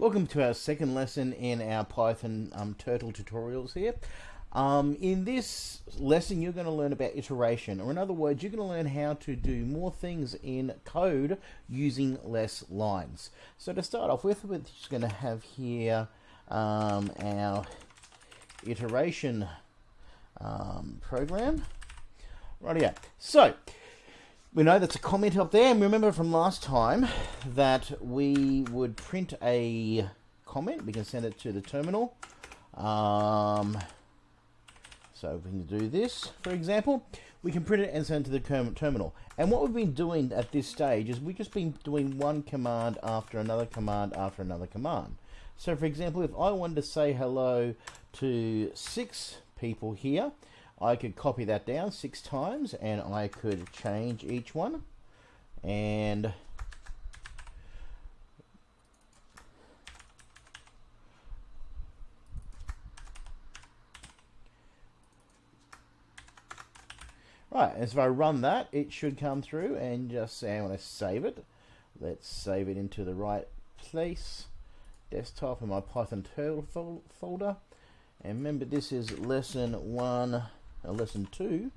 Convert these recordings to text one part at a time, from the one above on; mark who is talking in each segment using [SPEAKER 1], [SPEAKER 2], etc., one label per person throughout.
[SPEAKER 1] Welcome to our second lesson in our Python um, turtle tutorials here. Um, in this lesson you're going to learn about iteration or in other words you're going to learn how to do more things in code using less lines. So to start off with we're just going to have here um, our iteration um, program. Right here. So we know that's a comment up there, and remember from last time that we would print a comment. We can send it to the terminal. Um, so we can do this, for example. We can print it and send it to the terminal. And what we've been doing at this stage is we've just been doing one command after another command after another command. So for example, if I wanted to say hello to six people here, I could copy that down six times and I could change each one and Right, and so if I run that, it should come through and just say I want to save it. Let's save it into the right place. Desktop in my Python turtle folder. And remember, this is lesson one lesson 2,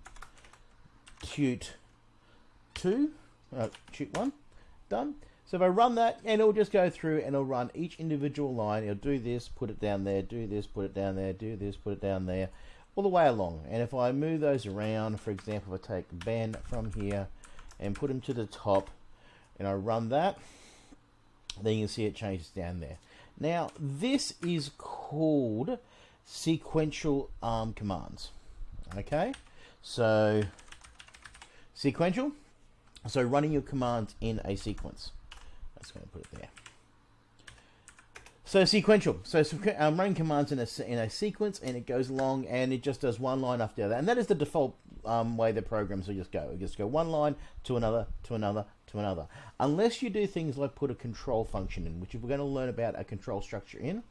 [SPEAKER 1] tut 2, uh, tut 1, done. So if I run that, and it'll just go through and it'll run each individual line. It'll do this, put it down there, do this, put it down there, do this, put it down there, all the way along. And if I move those around, for example, if I take Ben from here and put him to the top, and I run that, then you can see it changes down there. Now, this is called sequential ARM commands. Okay, so sequential. So running your commands in a sequence. That's going to put it there. So sequential. So I'm running commands in a, in a sequence and it goes along and it just does one line after the other. And that is the default um, way the programs will just go. It just go one line to another, to another, to another. Unless you do things like put a control function in, which we're going to learn about a control structure in.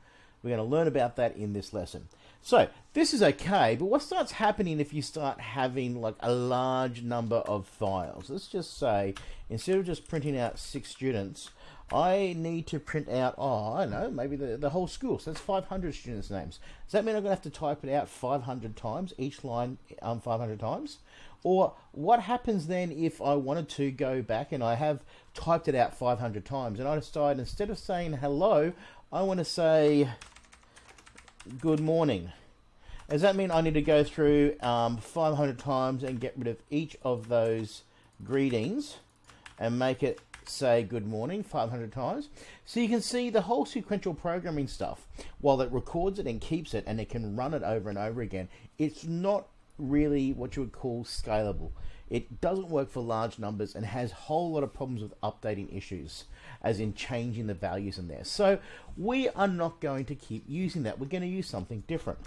[SPEAKER 1] We're going to learn about that in this lesson. So this is okay, but what starts happening if you start having like a large number of files? Let's just say instead of just printing out six students, I need to print out, oh, I don't know, maybe the, the whole school. So that's 500 students' names. Does that mean I'm going to have to type it out 500 times, each line um, 500 times? Or what happens then if I wanted to go back and I have typed it out 500 times and I decide instead of saying hello, I want to say good morning. Does that mean I need to go through um, 500 times and get rid of each of those greetings and make it say good morning 500 times? So you can see the whole sequential programming stuff, while it records it and keeps it and it can run it over and over again, it's not really what you would call scalable. It doesn't work for large numbers and has a whole lot of problems with updating issues, as in changing the values in there. So we are not going to keep using that. We're going to use something different.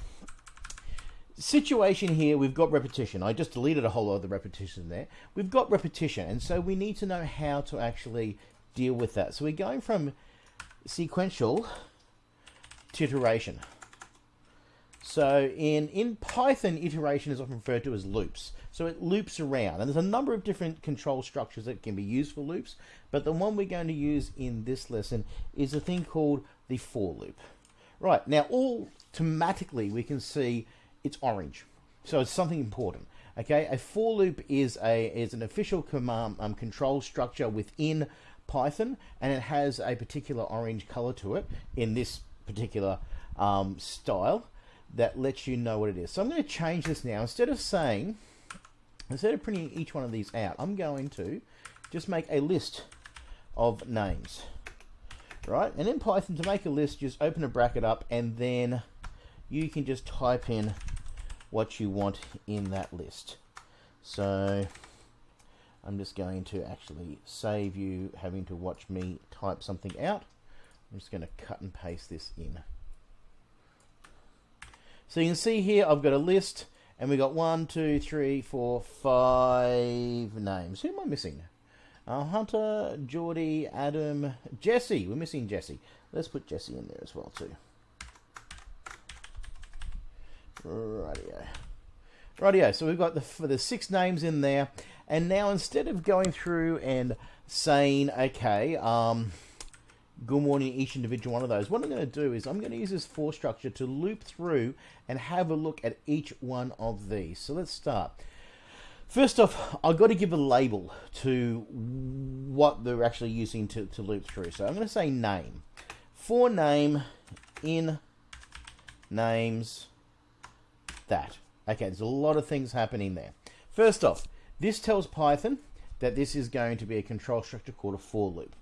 [SPEAKER 1] Situation here, we've got repetition. I just deleted a whole lot of the repetition there. We've got repetition, and so we need to know how to actually deal with that. So we're going from sequential to iteration. So in, in Python, iteration is often referred to as loops. So it loops around. And there's a number of different control structures that can be used for loops. But the one we're going to use in this lesson is a thing called the for loop. Right, now automatically we can see it's orange. So it's something important. Okay, a for loop is a is an official command um, control structure within Python, and it has a particular orange color to it in this particular um, style that lets you know what it is. So I'm going to change this now. Instead of saying, instead of printing each one of these out, I'm going to just make a list of names. Right? And in Python, to make a list, just open a bracket up and then you can just type in what you want in that list. So I'm just going to actually save you having to watch me type something out. I'm just going to cut and paste this in. So you can see here I've got a list and we've got one, two, three, four, five names. Who am I missing? Uh, Hunter, Geordie, Adam, Jesse. We're missing Jesse. Let's put Jesse in there as well too. Radio. Radio. So we've got the for the six names in there, and now instead of going through and saying, okay, um, good morning each individual one of those. What I'm going to do is I'm going to use this for structure to loop through and have a look at each one of these. So let's start. First off, I've got to give a label to what they're actually using to, to loop through. So I'm going to say name. For name in names that. Okay, there's a lot of things happening there. First off, this tells Python that this is going to be a control structure called a for loop.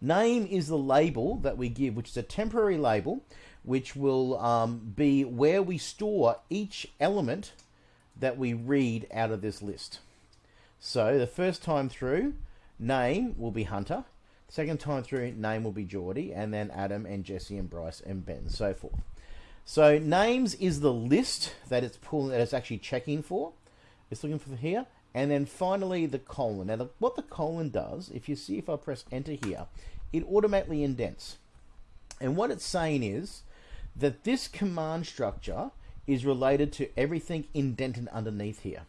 [SPEAKER 1] Name is the label that we give, which is a temporary label, which will um, be where we store each element that we read out of this list. So the first time through, name will be Hunter. Second time through, name will be Geordie, and then Adam and Jesse and Bryce and Ben, and so forth. So names is the list that it's pulling, that it's actually checking for. It's looking for here. And then finally the colon. Now the, what the colon does, if you see if I press enter here, it automatically indents. And what it's saying is that this command structure is related to everything indented underneath here.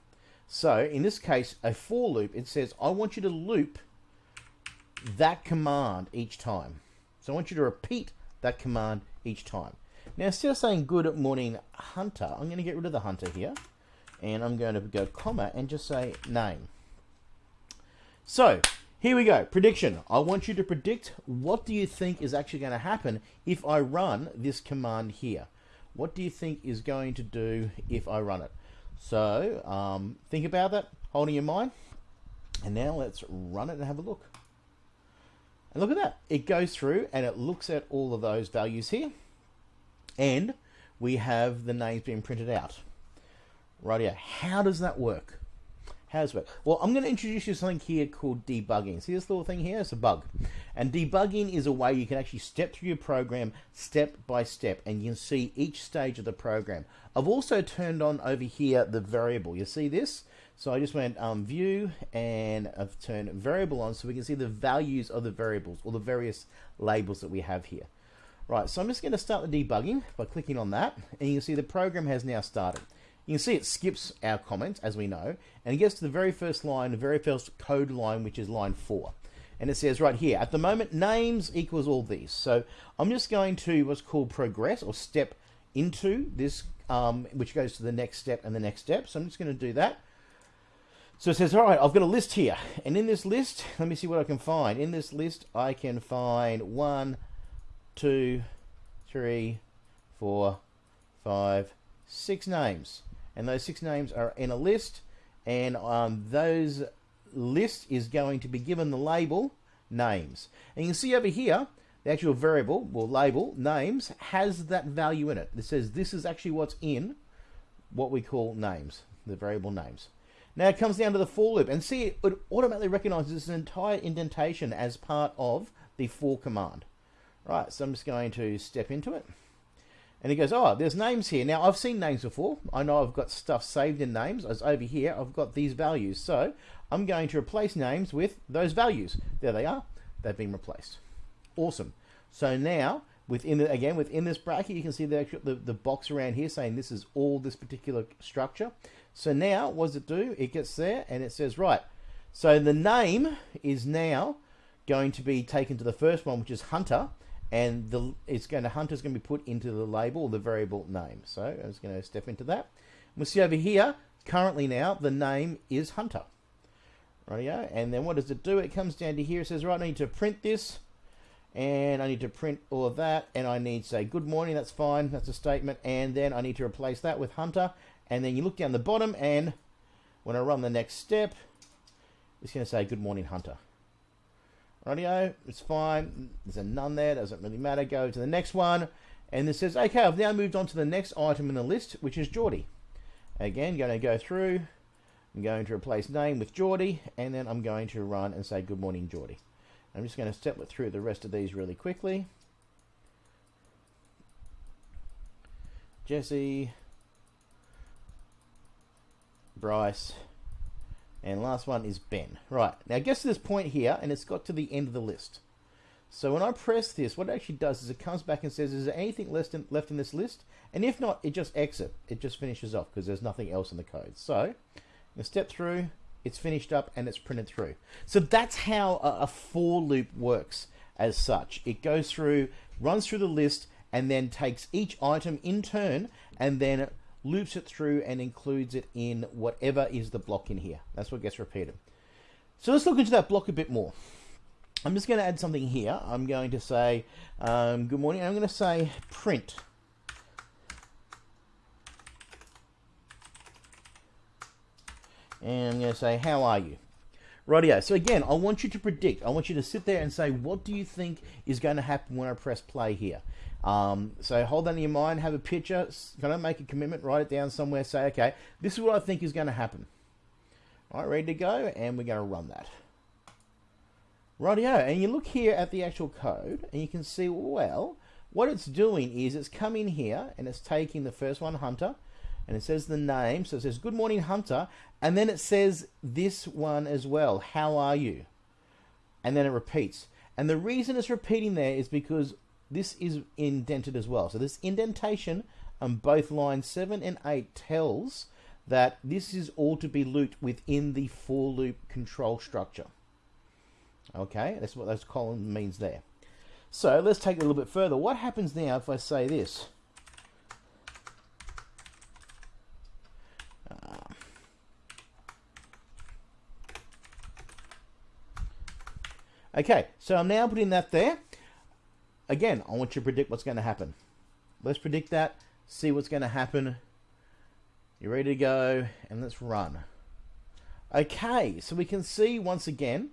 [SPEAKER 1] So in this case, a for loop, it says, I want you to loop that command each time. So I want you to repeat that command each time. Now instead of saying good morning hunter, I'm going to get rid of the hunter here. And I'm going to go comma and just say name. So here we go. Prediction. I want you to predict what do you think is actually going to happen if I run this command here. What do you think is going to do if I run it? So um, think about that, holding your mind. And now let's run it and have a look. And look at that. It goes through and it looks at all of those values here. And we have the names being printed out. Right here. How does that work? How does it work? Well, I'm going to introduce you to something here called debugging. See this little thing here? It's a bug. And debugging is a way you can actually step through your program step by step and you can see each stage of the program. I've also turned on over here the variable. You see this? So I just went um, view and I've turned variable on so we can see the values of the variables or the various labels that we have here. Right, so I'm just going to start the debugging by clicking on that and you can see the program has now started. You can see it skips our comments as we know and it gets to the very first line, the very first code line which is line 4 and it says right here at the moment names equals all these so I'm just going to what's called progress or step into this um, which goes to the next step and the next step so I'm just going to do that so it says, all right, I've got a list here. And in this list, let me see what I can find. In this list, I can find one, two, three, four, five, six names. And those six names are in a list. And um, those list is going to be given the label names. And you can see over here, the actual variable, or label, names, has that value in it. It says this is actually what's in what we call names, the variable names. Now it comes down to the for loop and see it automatically recognizes this entire indentation as part of the for command. Right, so I'm just going to step into it. And he goes, oh, there's names here. Now, I've seen names before. I know I've got stuff saved in names. As over here, I've got these values. So I'm going to replace names with those values. There they are. They've been replaced. Awesome. So now, within the, again, within this bracket, you can see the, the, the box around here saying this is all this particular structure. So now, what does it do? It gets there and it says, right, so the name is now going to be taken to the first one, which is Hunter, and the it's going to Hunter's going to be put into the label, the variable name. So I'm just going to step into that. We'll see over here, currently now, the name is Hunter. Rightio, and then what does it do? It comes down to here, it says, right, I need to print this, and I need to print all of that, and I need to say good morning, that's fine, that's a statement, and then I need to replace that with Hunter, and then you look down the bottom and when I run the next step it's going to say good morning hunter radio it's fine there's a none there doesn't really matter go to the next one. And it says okay I've now moved on to the next item in the list which is Geordie. Again going to go through I'm going to replace name with Geordie and then I'm going to run and say good morning Geordie. I'm just going to step through the rest of these really quickly. Jesse Bryce, and last one is Ben. Right, now to this point here, and it's got to the end of the list. So when I press this, what it actually does is it comes back and says, is there anything left in, left in this list? And if not, it just exit. It just finishes off because there's nothing else in the code. So, step through, it's finished up and it's printed through. So that's how a, a for loop works. as such. It goes through, runs through the list, and then takes each item in turn and then loops it through and includes it in whatever is the block in here. That's what gets repeated. So let's look into that block a bit more. I'm just going to add something here. I'm going to say um, good morning. I'm going to say print. And I'm going to say how are you? Rightio. So again, I want you to predict. I want you to sit there and say, what do you think is going to happen when I press play here? Um, so hold that in your mind, have a picture, kind of make a commitment, write it down somewhere, say, okay, this is what I think is going to happen. All right, ready to go, and we're going to run that. Rightio, and you look here at the actual code, and you can see, well, what it's doing is it's come in here, and it's taking the first one, Hunter, and it says the name, so it says, good morning, Hunter, and then it says this one as well, how are you? And then it repeats. And the reason it's repeating there is because this is indented as well. So this indentation on both lines 7 and 8 tells that this is all to be looped within the for loop control structure. Okay, that's what those columns means there. So let's take it a little bit further. What happens now if I say this? Ah. Okay, so I'm now putting that there. Again, I want you to predict what's going to happen. Let's predict that, see what's going to happen. You're ready to go? And let's run. Okay, so we can see once again,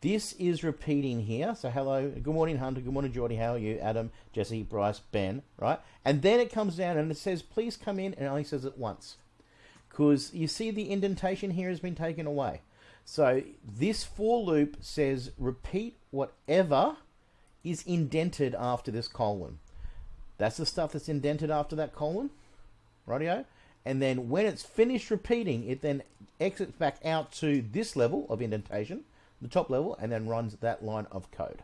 [SPEAKER 1] this is repeating here. So hello, good morning Hunter, good morning Geordie, how are you? Adam, Jesse, Bryce, Ben, right? And then it comes down and it says, please come in, and it only says it once. Because you see the indentation here has been taken away. So this for loop says repeat whatever is indented after this colon. That's the stuff that's indented after that colon, rightio? And then when it's finished repeating, it then exits back out to this level of indentation, the top level, and then runs that line of code.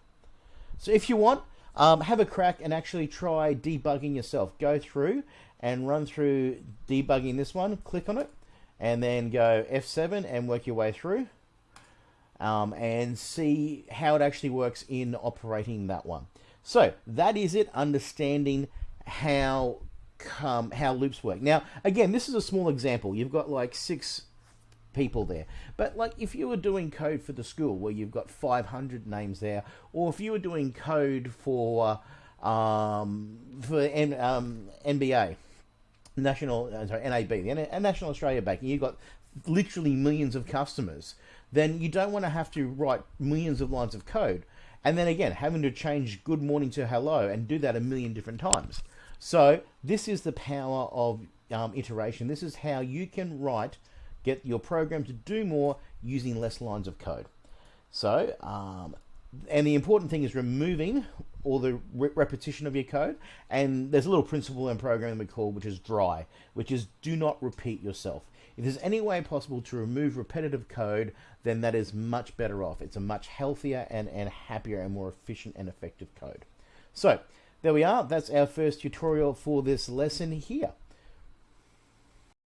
[SPEAKER 1] So if you want, um, have a crack and actually try debugging yourself. Go through and run through debugging this one, click on it, and then go F7 and work your way through um, and see how it actually works in operating that one. So that is it, understanding how um, how loops work. Now, again, this is a small example. You've got like six people there. But like if you were doing code for the school where you've got 500 names there, or if you were doing code for um, for N, um, NBA, National, uh, sorry, NAB, the National Australia Bank, and you've got literally millions of customers, then you don't want to have to write millions of lines of code. And then again, having to change good morning to hello and do that a million different times. So this is the power of um, iteration. This is how you can write, get your program to do more using less lines of code. So, um, and the important thing is removing all the re repetition of your code. And there's a little principle in programming we call, which is dry, which is do not repeat yourself. If there's any way possible to remove repetitive code, then that is much better off. It's a much healthier and, and happier and more efficient and effective code. So there we are. That's our first tutorial for this lesson here.